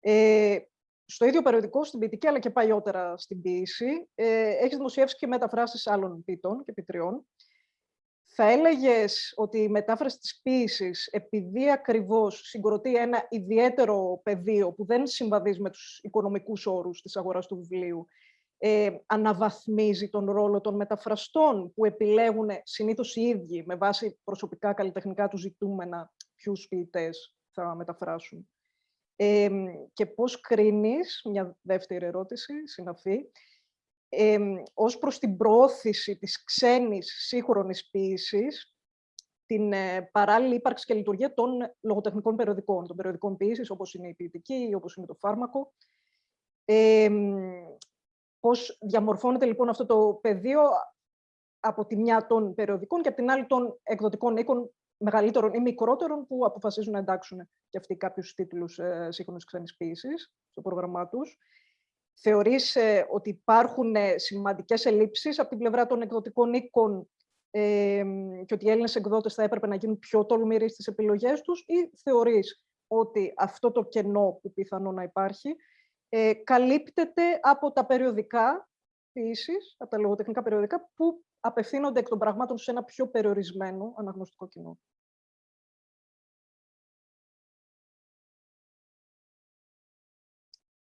Ε, στο ίδιο περιοδικό, στην ποιητική, αλλά και παλιότερα στην ποίηση, ε, έχεις δημοσιεύσει και μεταφράσεις άλλων ποιητών και ποιητριών. Θα έλεγες ότι η μετάφραση της ποίησης, επειδή ακριβώς συγκροτεί ένα ιδιαίτερο πεδίο που δεν συμβαδίζει με τους οικονομικούς όρους της αγοράς του βιβλίου, ε, αναβαθμίζει τον ρόλο των μεταφραστών που επιλέγουν συνήθως οι ίδιοι με βάση προσωπικά καλλιτεχνικά τους ζητούμενα ποιους ποιητές θα μεταφράσουν. Ε, και πώς κρίνεις, μια δεύτερη ερώτηση, συναφή, ε, ως προς την προώθηση της ξένης σύγχρονης ποίησης, την ε, παράλληλη ύπαρξη και λειτουργία των λογοτεχνικών περιοδικών, των περιοδικών ποίησης, όπως είναι η ποιητική, όπως είναι το φάρμακο, ε, Πώς διαμορφώνεται λοιπόν αυτό το πεδίο από τη μια των περιοδικών και από την άλλη των εκδοτικών οίκων μεγαλύτερων ή μικρότερων που αποφασίζουν να εντάξουν και αυτοί κάποιους τίτλους ε, σύγχρονης ξένης ποίησης στο πρόγραμμά τους. Θεωρείς ε, ότι υπάρχουν ε, σημαντικές ελλείψεις από την πλευρά των εκδοτικών οίκων ε, και ότι οι Έλληνες εκδότες θα έπρεπε να γίνουν πιο τολμηροί στις επιλογές τους ή θεωρείς ότι αυτό το κενό που πιθανό να υπάρχει ε, καλύπτεται από τα περιοδικά ποιήσεις, από τα λογοτεχνικά περιοδικά, που απευθύνονται εκ των πραγμάτων σε ένα πιο περιορισμένο αναγνωστικό κοινό.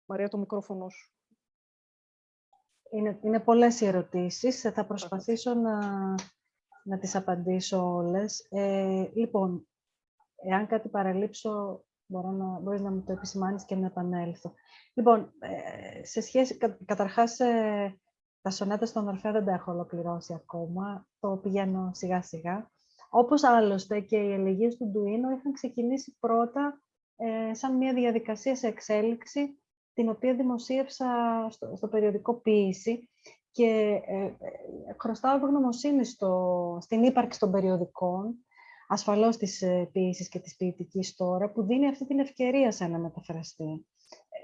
Μαρία, το μικρόφωνο σου. Είναι, είναι πολλές οι ερωτήσεις. Θα προσπαθήσω να, να τις απαντήσω όλες. Ε, λοιπόν, εάν κάτι παραλείψω, μπορώ να, μπορείς να μου το επισημάνεις και να επανέλθω. Λοιπόν, ε, σε σχέση, κα, καταρχάς, ε, τα σονέτα στον Ορφέα δεν τα έχω ολοκληρώσει ακόμα. Το πηγαίνω σιγά-σιγά. Όπως άλλωστε και οι ελεγγύες του Ντουίνο είχαν ξεκινήσει πρώτα ε, σαν μια διαδικασία σε εξέλιξη, την οποία δημοσίευσα στο, στο περιοδικό «Ποίηση» και ε, ε, χρωστάω ευγνωμοσύνη στο, στην ύπαρξη των περιοδικών, ασφαλώς της ε, ποίησης και της ποιητικής τώρα, που δίνει αυτή την ευκαιρία σε ένα μεταφραστή.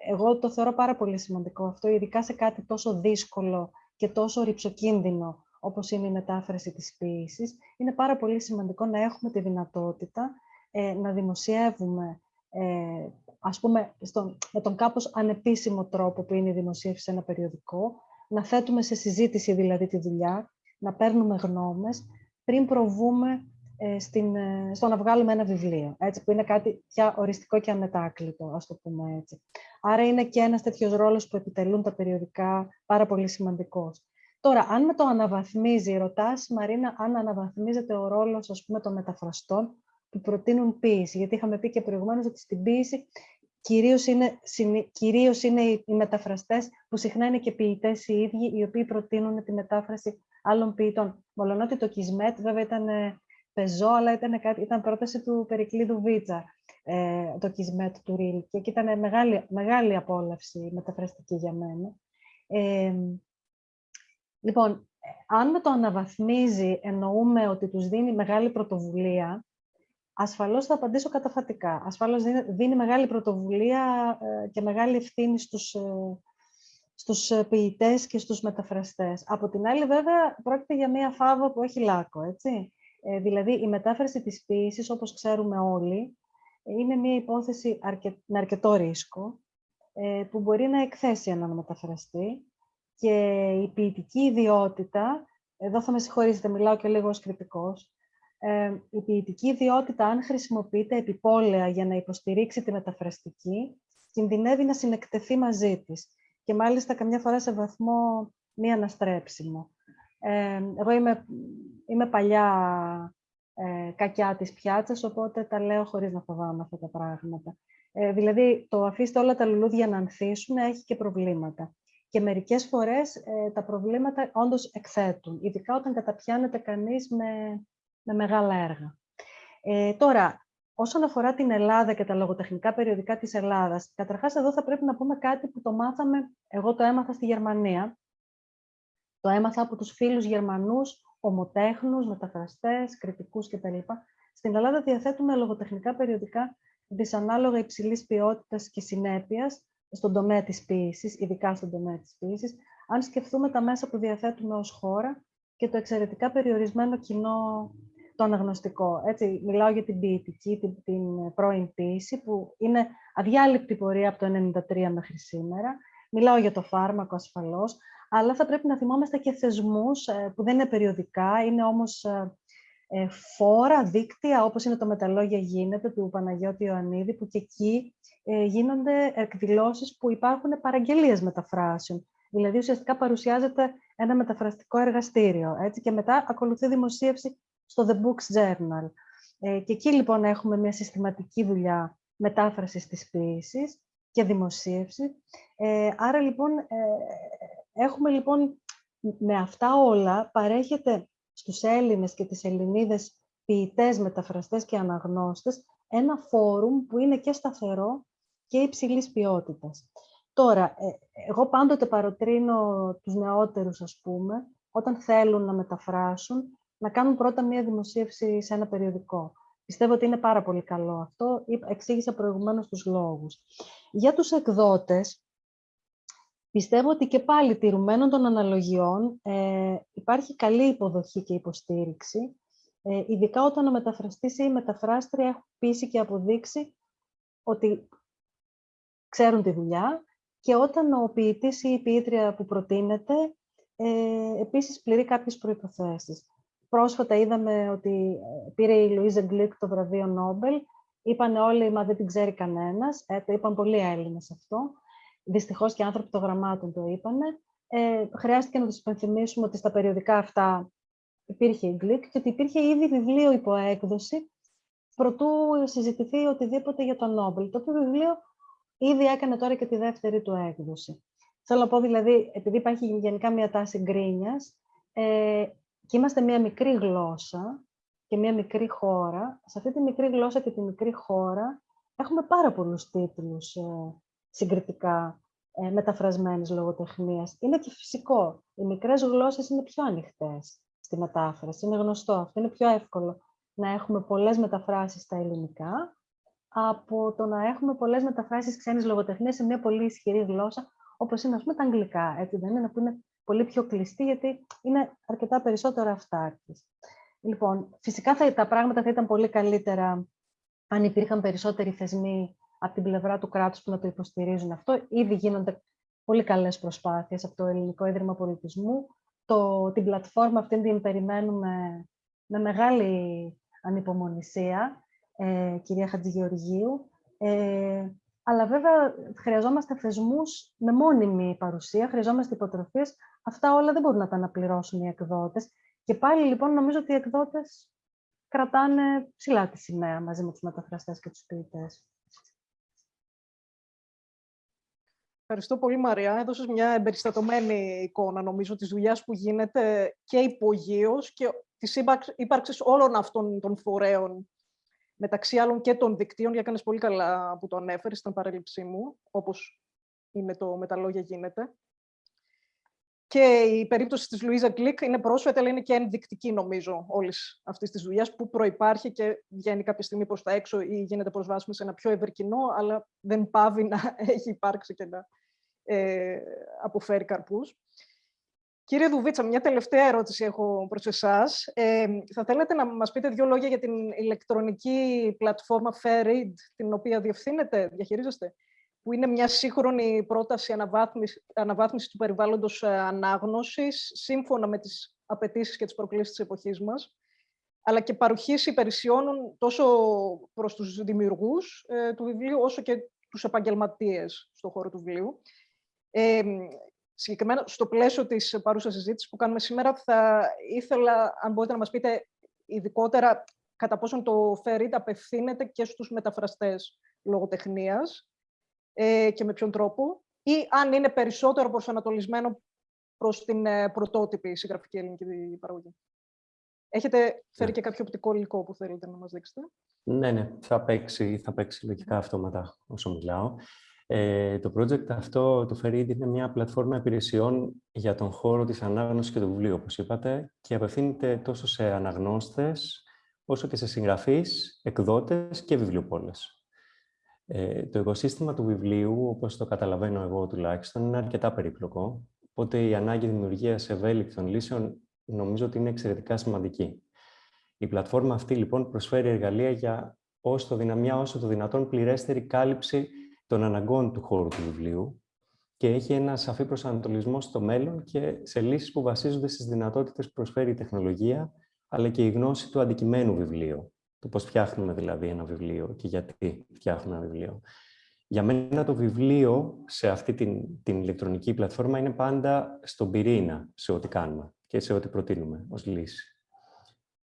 Εγώ το θεωρώ πάρα πολύ σημαντικό αυτό, ειδικά σε κάτι τόσο δύσκολο και τόσο ρηψοκίνδυνο όπως είναι η μετάφραση της ποίησης. Είναι πάρα πολύ σημαντικό να έχουμε τη δυνατότητα ε, να δημοσιεύουμε, ε, ας πούμε, στον, με τον κάπως ανεπίσημο τρόπο που είναι η δημοσίευση σε ένα περιοδικό, να θέτουμε σε συζήτηση δηλαδή τη δουλειά, να παίρνουμε γνώμες, πριν προβούμε ε, στην, ε, στο να βγάλουμε ένα βιβλίο, έτσι, που είναι κάτι πια οριστικό και αμετάκλητο, ας το πούμε έτσι. Άρα είναι και ένας τέτοιος ρόλος που επιτελούν τα περιοδικά πάρα πολύ σημαντικός. Τώρα, αν με το αναβαθμίζει, ρωτάς, Μαρίνα, αν αναβαθμίζεται ο ρόλος, ας πούμε, των μεταφραστών που προτείνουν ποίηση. Γιατί είχαμε πει και προηγουμένως ότι στην ποίηση κυρίως είναι, κυρίως είναι οι μεταφραστές που συχνά είναι και ποιητές οι ίδιοι, οι οποίοι προτείνουν τη μετάφραση άλλων ποιητών. Μολονότι το Κισμέτ βέβαια ήταν ε, πεζό, αλλά ήταν, κάτι, ήταν πρόταση του Περικλείδου Βίτσα, ε, το Κισμέτ του Ρίλ. Και ήταν μεγάλη, μεγάλη απόλαυση μεταφραστική για μένα. Ε, λοιπόν, αν με το αναβαθμίζει εννοούμε ότι τους δίνει μεγάλη πρωτοβουλία, ασφαλώς θα απαντήσω καταφατικά. Ασφαλώς δίνει, μεγάλη πρωτοβουλία ε, και μεγάλη ευθύνη στους, ε, στους ποιητές και στους μεταφραστές. Από την άλλη, βέβαια, πρόκειται για μία φάβα που έχει λάκκο, έτσι. Ε, δηλαδή, η μετάφραση της ποίησης, όπως ξέρουμε όλοι, είναι μία υπόθεση με αρκετό ρίσκο, ε, που μπορεί να εκθέσει έναν μεταφραστή και η ποιητική ιδιότητα, εδώ θα με συγχωρήσετε, μιλάω και λίγο ως κριτικός, ε, η ποιητική ιδιότητα, αν χρησιμοποιείται επιπόλαια για να υποστηρίξει τη μεταφραστική, κινδυνεύει να συνεκτεθεί μαζί της και μάλιστα καμιά φορά σε βαθμό μη αναστρέψιμο. Ε, εγώ είμαι, είμαι παλιά ε, κακιά της πιάτσας, οπότε τα λέω χωρίς να φοβάμαι αυτά τα πράγματα. Ε, δηλαδή, το αφήστε όλα τα λουλούδια να ανθίσουν έχει και προβλήματα. Και μερικές φορές ε, τα προβλήματα όντως εκθέτουν, ειδικά όταν καταπιάνεται κανείς με, με μεγάλα έργα. Ε, τώρα, όσον αφορά την Ελλάδα και τα λογοτεχνικά περιοδικά της Ελλάδας, καταρχάς εδώ θα πρέπει να πούμε κάτι που το μάθαμε, εγώ το έμαθα στη Γερμανία, το έμαθα από τους φίλους Γερμανούς, ομοτέχνους, μεταφραστές, κριτικούς κτλ. Στην Ελλάδα διαθέτουμε λογοτεχνικά περιοδικά δυσανάλογα υψηλής ποιότητας και συνέπειας στον τομέα της ποίησης, ειδικά στον τομέα της ποίησης, αν σκεφτούμε τα μέσα που διαθέτουμε ως χώρα και το εξαιρετικά περιορισμένο κοινό το αναγνωστικό. Έτσι, μιλάω για την ποιητική, την, την πρώην ποίηση, που είναι αδιάλειπτη πορεία από το 1993 μέχρι σήμερα. Μιλάω για το φάρμακο ασφαλώς, αλλά θα πρέπει να θυμόμαστε και θεσμούς ε, που δεν είναι περιοδικά, είναι όμως ε, ε, φόρα, δίκτυα, όπως είναι το «Μεταλόγια γίνεται» του Παναγιώτη Ιωαννίδη, που και εκεί γίνονται εκδηλώσεις που υπάρχουν παραγγελίες μεταφράσεων. Δηλαδή, ουσιαστικά παρουσιάζεται ένα μεταφραστικό εργαστήριο, έτσι, και μετά ακολουθεί δημοσίευση στο The Books Journal. και εκεί, λοιπόν, έχουμε μια συστηματική δουλειά μετάφρασης της ποιήσης και δημοσίευση. άρα, λοιπόν, Έχουμε λοιπόν με αυτά όλα παρέχεται στους Έλληνες και τις Ελληνίδες ποιητές, μεταφραστές και αναγνώστες ένα φόρουμ που είναι και σταθερό και υψηλής ποιότητας. Τώρα, ε, εγώ πάντοτε παροτρύνω τους νεότερους, ας πούμε, όταν θέλουν να μεταφράσουν, να κάνουν πρώτα μία δημοσίευση σε ένα περιοδικό. Πιστεύω ότι είναι πάρα πολύ καλό αυτό. Εξήγησα προηγουμένως τους λόγους. Για τους εκδότες, Πιστεύω ότι και πάλι τηρουμένων των αναλογιών ε, υπάρχει καλή υποδοχή και υποστήριξη, ε, ειδικά όταν ο μεταφραστής ή η μεταφράστρια έχουν πείσει και αποδείξει ότι ξέρουν τη δουλειά και όταν ο ποιητής ή η ποιήτρια που προτείνεται ε, επίσης πληρεί κάποιες προϋποθέσεις. Πρόσφατα είδαμε ότι ε, πήρε η Λουίζα Γκλικ το βραβείο Νόμπελ. Είπαν όλοι, μα δεν την ξέρει κανένας. Ε, το είπαν πολλοί Έλληνες αυτό. Δυστυχώς και άνθρωποι των γραμμάτων το είπανε, ε, χρειάστηκε να τους υπενθυμίσουμε ότι στα περιοδικά αυτά υπήρχε η Γκλικ και ότι υπήρχε ήδη βιβλίο υπό έκδοση προτού συζητηθεί οτιδήποτε για τον Νόμπελ. Το οποίο βιβλίο ήδη έκανε τώρα και τη δεύτερη του έκδοση. Θέλω να πω δηλαδή, επειδή υπάρχει γενικά μια τάση γκρίνιας, ε, και είμαστε μια μικρή γλώσσα και μια μικρή χώρα, σε αυτή τη μικρή γλώσσα και τη μικρή χώρα έχουμε πάρα πολλούς τίτλους ε, συγκριτικά ε, μεταφρασμένης λογοτεχνίας. Είναι και φυσικό. Οι μικρές γλώσσες είναι πιο ανοιχτές στη μετάφραση. Είναι γνωστό αυτό. Είναι πιο εύκολο να έχουμε πολλές μεταφράσεις στα ελληνικά από το να έχουμε πολλές μεταφράσεις ξένης λογοτεχνίας σε μια πολύ ισχυρή γλώσσα, όπως είναι, ας πούμε, τα αγγλικά, έτσι δεν είναι, που είναι πολύ πιο κλειστή, γιατί είναι αρκετά περισσότερο αυτάρκης. Λοιπόν, φυσικά θα, τα πράγματα θα ήταν πολύ καλύτερα αν υπήρχαν περισσότεροι θεσμοί από την πλευρά του κράτους που να το υποστηρίζουν αυτό. Ήδη γίνονται πολύ καλές προσπάθειες από το Ελληνικό Ίδρυμα Πολιτισμού. Το, την πλατφόρμα αυτή την περιμένουμε με μεγάλη ανυπομονησία, ε, κυρία Χατζηγεωργίου. Ε, αλλά βέβαια χρειαζόμαστε θεσμούς με μόνιμη παρουσία, χρειαζόμαστε υποτροφίες. Αυτά όλα δεν μπορούν να τα αναπληρώσουν οι εκδότες. Και πάλι λοιπόν νομίζω ότι οι εκδότες κρατάνε ψηλά τη σημαία μαζί με τους μεταφραστές και τους ποιητές. Ευχαριστώ πολύ, Μαρία. Έδωσες μια εμπεριστατωμένη εικόνα, νομίζω, της δουλειάς που γίνεται και υπογείως και της ύπαρξης όλων αυτών των φορέων, μεταξύ άλλων και των δικτύων, για κάνεις πολύ καλά που το ανέφερες, στην παρέλειψή μου, όπως είναι το «Με τα λόγια γίνεται». Και η περίπτωση της Λουίζα Γκλικ είναι πρόσφατη, αλλά είναι και ενδεικτική, νομίζω, όλης αυτής της δουλειάς που προπάρχει και βγαίνει κάποια στιγμή προς τα έξω ή γίνεται προσβάσιμη σε ένα πιο ευρύ κοινό, αλλά δεν πάβει να *laughs* έχει υπάρξει και να ε, αποφέρει καρπούς. Κύριε Δουβίτσα, μια τελευταία ερώτηση έχω προς εσάς. Ε, θα θέλετε να μας πείτε δύο λόγια για την ηλεκτρονική πλατφόρμα FairRead, την οποία διευθύνετε, διαχειρίζεστε; Που είναι μια σύγχρονη πρόταση αναβάθμιση, αναβάθμισης του περιβάλλοντος ε, ανάγνωσης, σύμφωνα με τις απαιτήσεις και τις προκλήσεις της εποχής μας, αλλά και παροχής υπηρεσιών τόσο προς τους δημιουργούς ε, του βιβλίου, όσο και τους επαγγελματίες στον χώρο του βιβλίου. Ε, συγκεκριμένα, στο πλαίσιο της παρούσας συζήτησης που κάνουμε σήμερα, θα ήθελα, αν μπορείτε να μας πείτε ειδικότερα κατά πόσον το FERID απευθύνεται και στους μεταφραστές λογοτεχνίας, ε, και με ποιον τρόπο, ή αν είναι περισσότερο προσανατολισμένο προς την ε, πρωτότυπη συγγραφική ελληνική παραγωγή. Έχετε φέρει ναι. και κάποιο οπτικό υλικό που θέλετε να μας δείξετε; Ναι, ναι, θα παίξει, θα παίξει λογικά αυτόματα όσο μιλάω. Ε, το project αυτό, το Ferid, είναι μια πλατφόρμα υπηρεσιών για τον χώρο της ανάγνωσης και του βιβλίου, όπως είπατε, και απευθύνεται τόσο σε αναγνώστες, όσο και σε συγγραφείς, εκδότες και βιβλιοπόλες. Ε, το οικοσύστημα του βιβλίου, όπως το καταλαβαίνω εγώ τουλάχιστον, είναι αρκετά περίπλοκο, οπότε η ανάγκη δημιουργίας ευέλικτων λύσεων νομίζω ότι είναι εξαιρετικά σημαντική. Η πλατφόρμα αυτή λοιπόν προσφέρει εργαλεία για όσο το δυναμιά, όσο το δυνατόν πληρέστερη κάλυψη των αναγκών του χώρου του βιβλίου και έχει ένα σαφή προσανατολισμό στο μέλλον και σε λύσεις που βασίζονται στις δυνατότητες που προσφέρει η τεχνολογία, αλλά και η γνώση του αντικειμένου βιβλίου το πώς φτιάχνουμε δηλαδή ένα βιβλίο και γιατί φτιάχνουμε ένα βιβλίο. Για μένα το βιβλίο σε αυτή την, την ηλεκτρονική πλατφόρμα είναι πάντα στον πυρήνα σε ό,τι κάνουμε και σε ό,τι προτείνουμε ως λύση.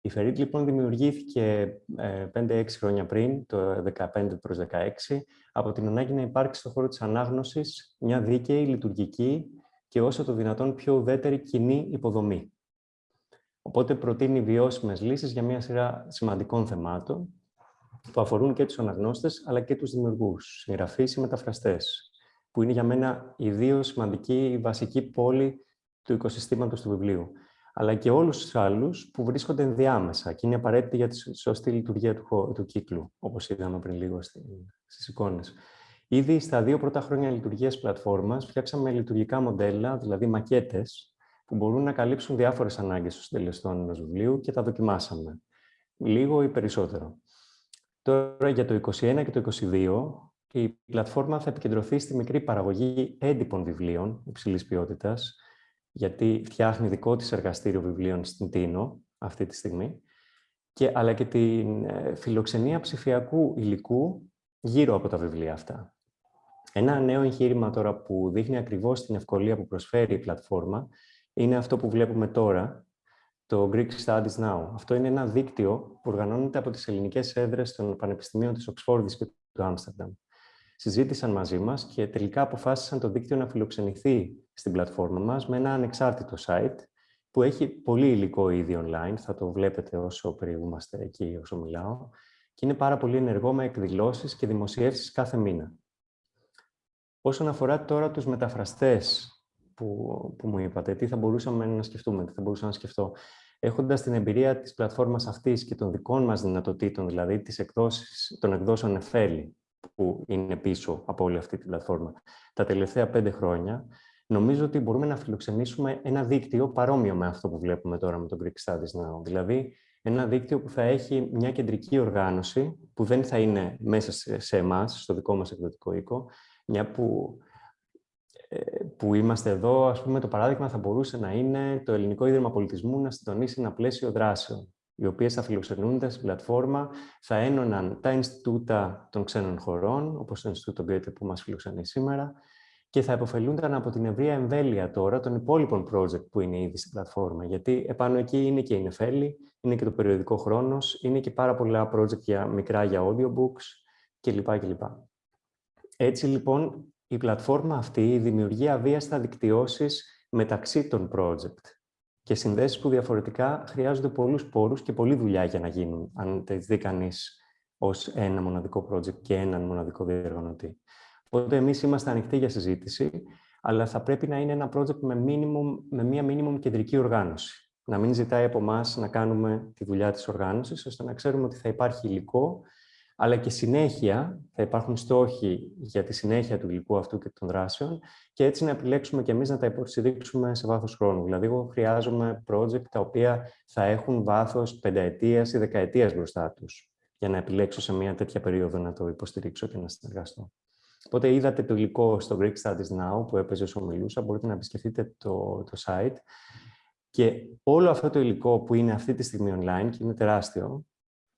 Η Ferit λοιπόν δημιουργήθηκε 5-6 ε, χρόνια πριν, το 15 προς 16, από την ανάγκη να υπάρξει στον χώρο της ανάγνωσης μια δίκαιη, λειτουργική και όσο το δυνατόν πιο ουδέτερη κοινή υποδομή. Οπότε προτείνει βιώσιμες λύσεις για μια σειρά σημαντικών θεμάτων που αφορούν και τους αναγνώστες αλλά και τους δημιουργούς, συγγραφείς ή μεταφραστές, που είναι για μένα οι δύο σημαντικοί, βασικοί πόλοι του οικοσυστήματος του βιβλίου αλλά και όλους τους άλλους που βρίσκονται ενδιάμεσα και είναι απαραίτητοι για τη σωστή λειτουργία του, του κύκλου, όπως είδαμε πριν λίγο στις εικόνες. Ήδη στα δύο πρώτα χρόνια λειτουργίας πλατφόρμας φτιάξαμε λειτουργικά μοντέλα, δηλαδή μακέτες, που μπορούν να καλύψουν διάφορες ανάγκες των συντελεστών ενός βιβλίου και τα δοκιμάσαμε. Λίγο ή περισσότερο. Τώρα για το 2021 και το 2022 η πλατφόρμα θα επικεντρωθεί στη μικρή παραγωγή έντυπων βιβλίων υψηλής ποιότητας, γιατί φτιάχνει δικό της εργαστήριο βιβλίων στην Τίνο αυτή τη στιγμή, και, αλλά και την ε, φιλοξενία ψηφιακού υλικού γύρω από τα βιβλία αυτά. Ένα νέο εγχείρημα τώρα που δείχνει ακριβώς την ευκολία που προσφέρει η πλατφόρμα είναι αυτό που βλέπουμε τώρα, το Greek Studies Now. Αυτό είναι ένα δίκτυο που οργανώνεται από τις ελληνικές έδρες των πανεπιστημίων της Οξφόρδης και του Άμστερνταμ. Συζήτησαν μαζί μας και τελικά αποφάσισαν το δίκτυο να φιλοξενηθεί στην πλατφόρμα μας με ένα ανεξάρτητο site που έχει πολύ υλικό ήδη online, θα το βλέπετε όσο περιηγούμαστε εκεί, όσο μιλάω, και είναι πάρα πολύ ενεργό με εκδηλώσεις και δημοσιεύσεις κάθε μήνα. Όσον αφορά τώρα τους μεταφραστές που, που μου είπατε, τι θα μπορούσαμε να σκεφτούμε, τι θα μπορούσα να σκεφτώ. Έχοντας την εμπειρία της πλατφόρμας αυτής και των δικών μας δυνατοτήτων, δηλαδή τις εκδόσεις, των εκδόσεων Εφέλη, που είναι πίσω από όλη αυτή την πλατφόρμα, τα τελευταία πέντε χρόνια, νομίζω ότι μπορούμε να φιλοξενήσουμε ένα δίκτυο παρόμοιο με αυτό που βλέπουμε τώρα με το Greek Studies Now. Δηλαδή, ένα δίκτυο που θα έχει μια κεντρική οργάνωση, που δεν θα είναι μέσα σε εμάς, στο δικό μας εκδοτικό οίκο, μια που, ε, που είμαστε εδώ, ας πούμε, το παράδειγμα θα μπορούσε να είναι το Ελληνικό Ίδρυμα Πολιτισμού να συντονίσει ένα πλαίσιο δράσεων, οι οποίες θα φιλοξενούνται στην πλατφόρμα, θα ένωναν τα Ινστιτούτα των ξένων χωρών, όπως το Ινστιτούτο Γκέτε που μας φιλοξενεί σήμερα, και θα υποφελούνταν από την ευρεία εμβέλεια τώρα των υπόλοιπων project που είναι ήδη στην πλατφόρμα. Γιατί επάνω εκεί είναι και η Νεφέλη, είναι και το περιοδικό χρόνος, είναι και πάρα πολλά project για, μικρά για audiobooks κλπ. κλπ. Έτσι λοιπόν η πλατφόρμα αυτή δημιουργεί αβίαστα δικτυώσεις μεταξύ των project και συνδέσεις που διαφορετικά χρειάζονται πολλούς πόρους και πολλή δουλειά για να γίνουν, αν τα δει κανείς ως ένα μοναδικό project και έναν μοναδικό διοργανωτή. Οπότε εμείς είμαστε ανοιχτοί για συζήτηση, αλλά θα πρέπει να είναι ένα project με, minimum, με μία minimum κεντρική οργάνωση. Να μην ζητάει από εμάς να κάνουμε τη δουλειά της οργάνωσης, ώστε να ξέρουμε ότι θα υπάρχει υλικό, αλλά και συνέχεια, θα υπάρχουν στόχοι για τη συνέχεια του υλικού αυτού και των δράσεων και έτσι να επιλέξουμε και εμείς να τα υποστηρίξουμε σε βάθος χρόνου. Δηλαδή, εγώ χρειάζομαι project τα οποία θα έχουν βάθος πενταετίας ή δεκαετίας μπροστά τους για να επιλέξω σε μια τέτοια περίοδο να το υποστηρίξω και να συνεργαστώ. Οπότε είδατε το υλικό στο Greek Studies Now που έπαιζε όσο μιλούσα, μπορείτε να επισκεφτείτε το, το site. Και όλο αυτό το υλικό που είναι αυτή τη στιγμή online και είναι τεράστιο,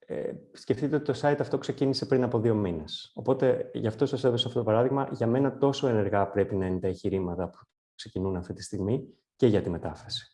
ε, σκεφτείτε ότι το site αυτό ξεκίνησε πριν από δύο μήνες. Οπότε, γι' αυτό σας έδωσα αυτό το παράδειγμα. Για μένα τόσο ενεργά πρέπει να είναι τα εγχειρήματα που ξεκινούν αυτή τη στιγμή και για τη μετάφραση.